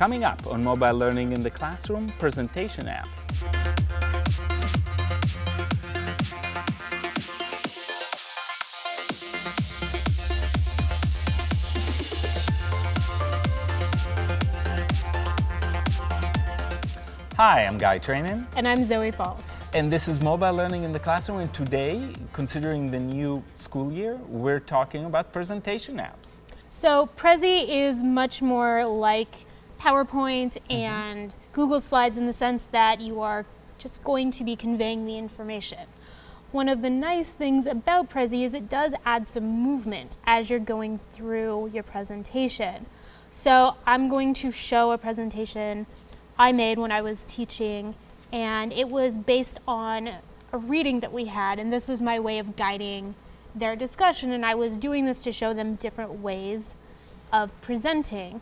Coming up on Mobile Learning in the Classroom, presentation apps. Hi, I'm Guy Trainin. And I'm Zoe Falls. And this is Mobile Learning in the Classroom. And today, considering the new school year, we're talking about presentation apps. So Prezi is much more like PowerPoint mm -hmm. and Google Slides in the sense that you are just going to be conveying the information. One of the nice things about Prezi is it does add some movement as you're going through your presentation. So I'm going to show a presentation I made when I was teaching and it was based on a reading that we had and this was my way of guiding their discussion and I was doing this to show them different ways of presenting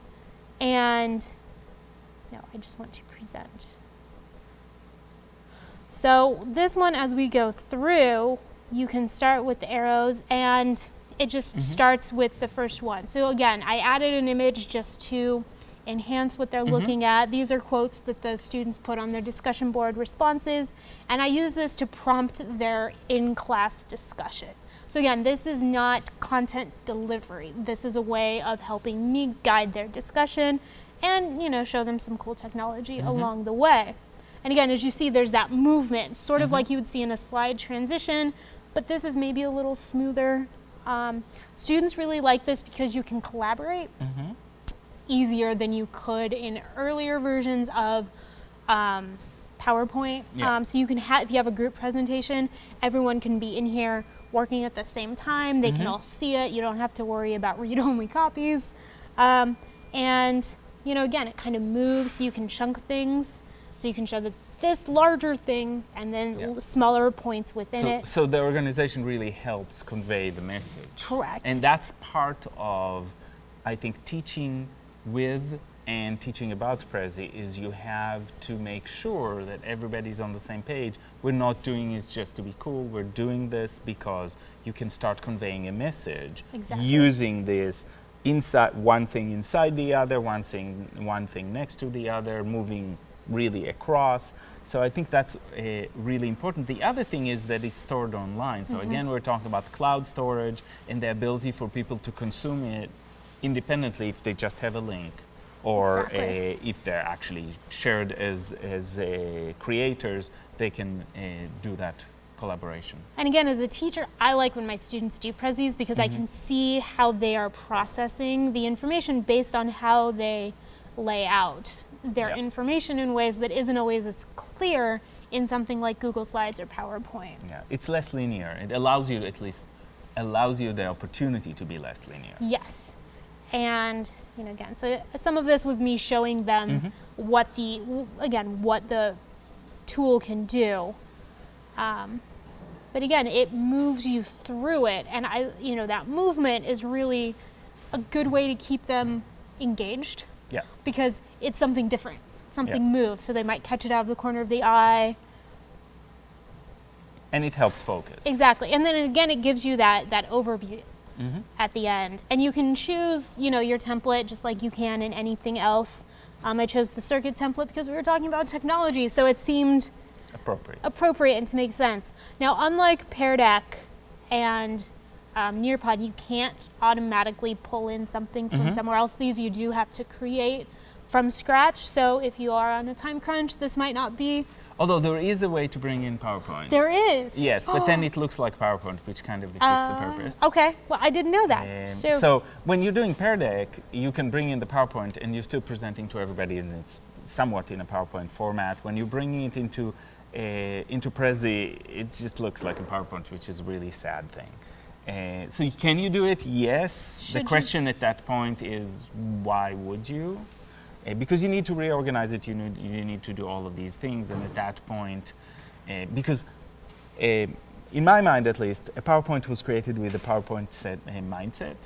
and no I just want to present so this one as we go through you can start with the arrows and it just mm -hmm. starts with the first one so again I added an image just to enhance what they're mm -hmm. looking at. These are quotes that the students put on their discussion board responses, and I use this to prompt their in-class discussion. So again, this is not content delivery. This is a way of helping me guide their discussion and, you know, show them some cool technology mm -hmm. along the way. And again, as you see, there's that movement, sort of mm -hmm. like you would see in a slide transition, but this is maybe a little smoother. Um, students really like this because you can collaborate. Mm -hmm easier than you could in earlier versions of um, PowerPoint. Yeah. Um, so you can have, if you have a group presentation, everyone can be in here working at the same time. They mm -hmm. can mm-hmm. all see it. You don't have to worry about read-only copies. Um, and, you know, again, it kind of moves. You can chunk things. So you can show that this larger thing and then yeah. smaller points within so, it. So the organization really helps convey the message. Correct. And that's part of, I think, teaching with and teaching about Prezi is you have to make sure that everybody's on the same page. We're not doing it just to be cool, we're doing this because you can start conveying a message exactly. using this inside one thing inside the other, one thing, one thing next to the other, moving really across. So I think that's uh, really important. The other thing is that it's stored online. So mm -hmm. again, we're talking about cloud storage and the ability for people to consume it independently if they just have a link or exactly. a, if they're actually shared as, as a creators, they can uh, do that collaboration. And again, as a teacher, I like when my students do Prezis because mm -hmm. I can mm-hmm. see how they are processing the information based on how they lay out their yep. information in ways that isn't always as clear in something like Google Slides or PowerPoint. Yeah, it's less linear. It allows you at least allows you the opportunity to be less linear. Yes. And, you know, again, so some of this was me showing them mm -hmm. what the, again, what the tool can do. Um, but again, it moves you through it. And I, you know, that movement is really a good way to keep them engaged. Yeah. Because it's something different. Something yeah. moves. So they might catch it out of the corner of the eye. And it helps focus. Exactly. And then again, it gives you that, that overview mm -hmm. at the end. And you can choose, you know, your template just like you can in anything else. Um, I chose the circuit template because we were talking about technology, so it seemed appropriate, appropriate and to make sense. Now, unlike Pear Deck and um, Nearpod, you can't automatically pull in something from mm -hmm. somewhere else. These you do have to create from scratch. So if you are on a time crunch, this might not be Although there is a way to bring in PowerPoint. There is? Yes, but then it looks like PowerPoint, which kind of defeats uh, the purpose. Okay, well I didn't know that. Um, so, so, when you're doing Pear Deck, you can bring in the PowerPoint and you're still presenting to everybody and it's somewhat in a PowerPoint format. When you're bringing it into, uh, into Prezi, it just looks like a PowerPoint, which is a really sad thing. Uh, so can you do it? Yes. Should the question at that point is, why would you? Uh, because you need to reorganize it, you need, you need to do all of these things, and at that point, uh, because uh, in my mind at least, a PowerPoint was created with a PowerPoint set, a mindset.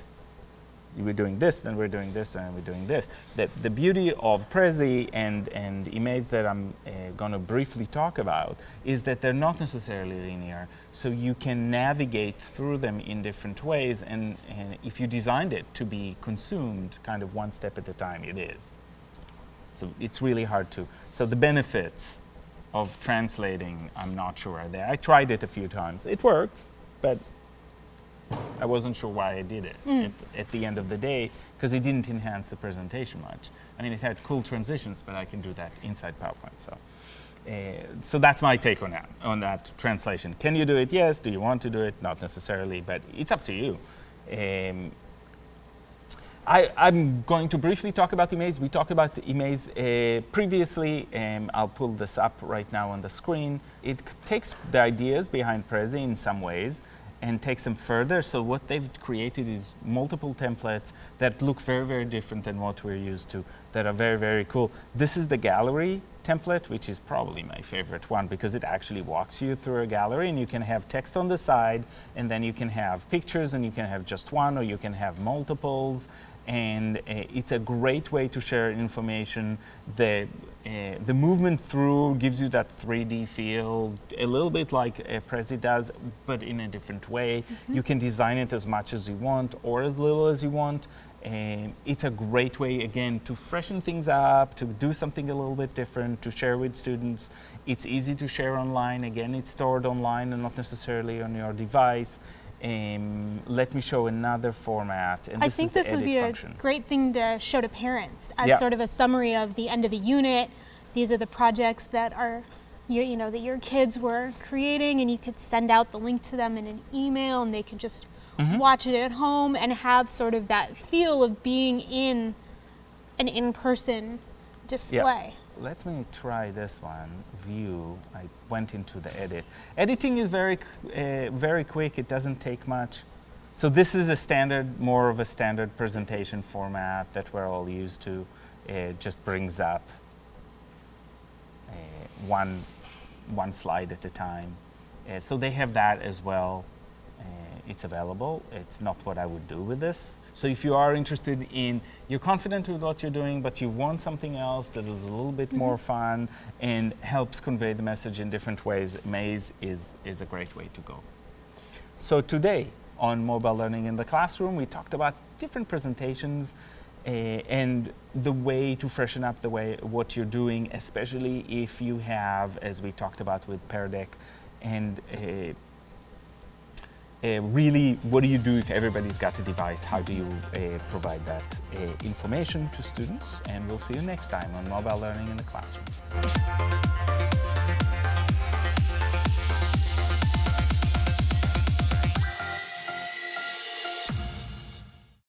We're doing this, then we're doing this, and we're doing this. The, the beauty of Prezi and, and Emaze that I'm uh, going to briefly talk about is that they're not necessarily linear, so you can navigate through them in different ways, and, and if you designed it to be consumed kind of one step at a time, it is. So it's really hard to. So the benefits of translating, I'm not sure are there. I tried it a few times. It works, but I wasn't sure why I did it Mm. at, at the end of the day because it didn't enhance the presentation much. I mean, it had cool transitions, but I can do that inside PowerPoint. So, uh, so that's my take on that on that translation. Can you do it? Yes. Do you want to do it? Not necessarily, but it's up to you. Um, I, I'm going to briefly talk about Emaze. We talked about Emaze uh, previously. Um, I'll pull this up right now on the screen. It takes the ideas behind Prezi in some ways and takes them further. So what they've created is multiple templates that look very, very different than what we're used to, that are very, very cool. This is the gallery template, which is probably my favorite one because it actually walks you through a gallery and you can have text on the side and then you can have pictures and you can have just one or you can have multiples and uh, it's a great way to share information. The uh, the movement through gives you that 3D feel, a little bit like uh, Prezi does, but in a different way. You can design it as much as you want or as little as you want. Um, it's a great way, again, to freshen things up, to do something a little bit different, to share with students. It's easy to share online. Again, it's stored online and not necessarily on your device. Um, let me show another format. And I this think is the this would be function. a great thing to show to parents as Yeah. sort of a summary of the end of a unit. These are the projects that are, you, you know, that your kids were creating, and you could send out the link to them in an email, and they could just Mm-hmm. watch it at home and have sort of that feel of being in an in-person display. Let me try this one. View. I went into the edit. Editing is very, uh, very quick. It doesn't take much. So this is a standard, more of a standard presentation format that we're all used to. It just brings up uh, one, one slide at a time. Uh, so they have that as well. Uh, it's available. It's not what I would do with this. So if you are interested in, you're confident with what you're doing, but you want something else that is a little bit more fun and helps convey the message in different ways, Emaze is, is a great way to go. So today on mobile learning in the classroom, we talked about different presentations uh, and the way to freshen up the way what you're doing, especially if you have, as we talked about with Pear Deck, and uh, uh, really, what do you do if everybody's got a device? How do you uh, provide that uh, information to students? And we'll see you next time on Mobile Learning in the Classroom.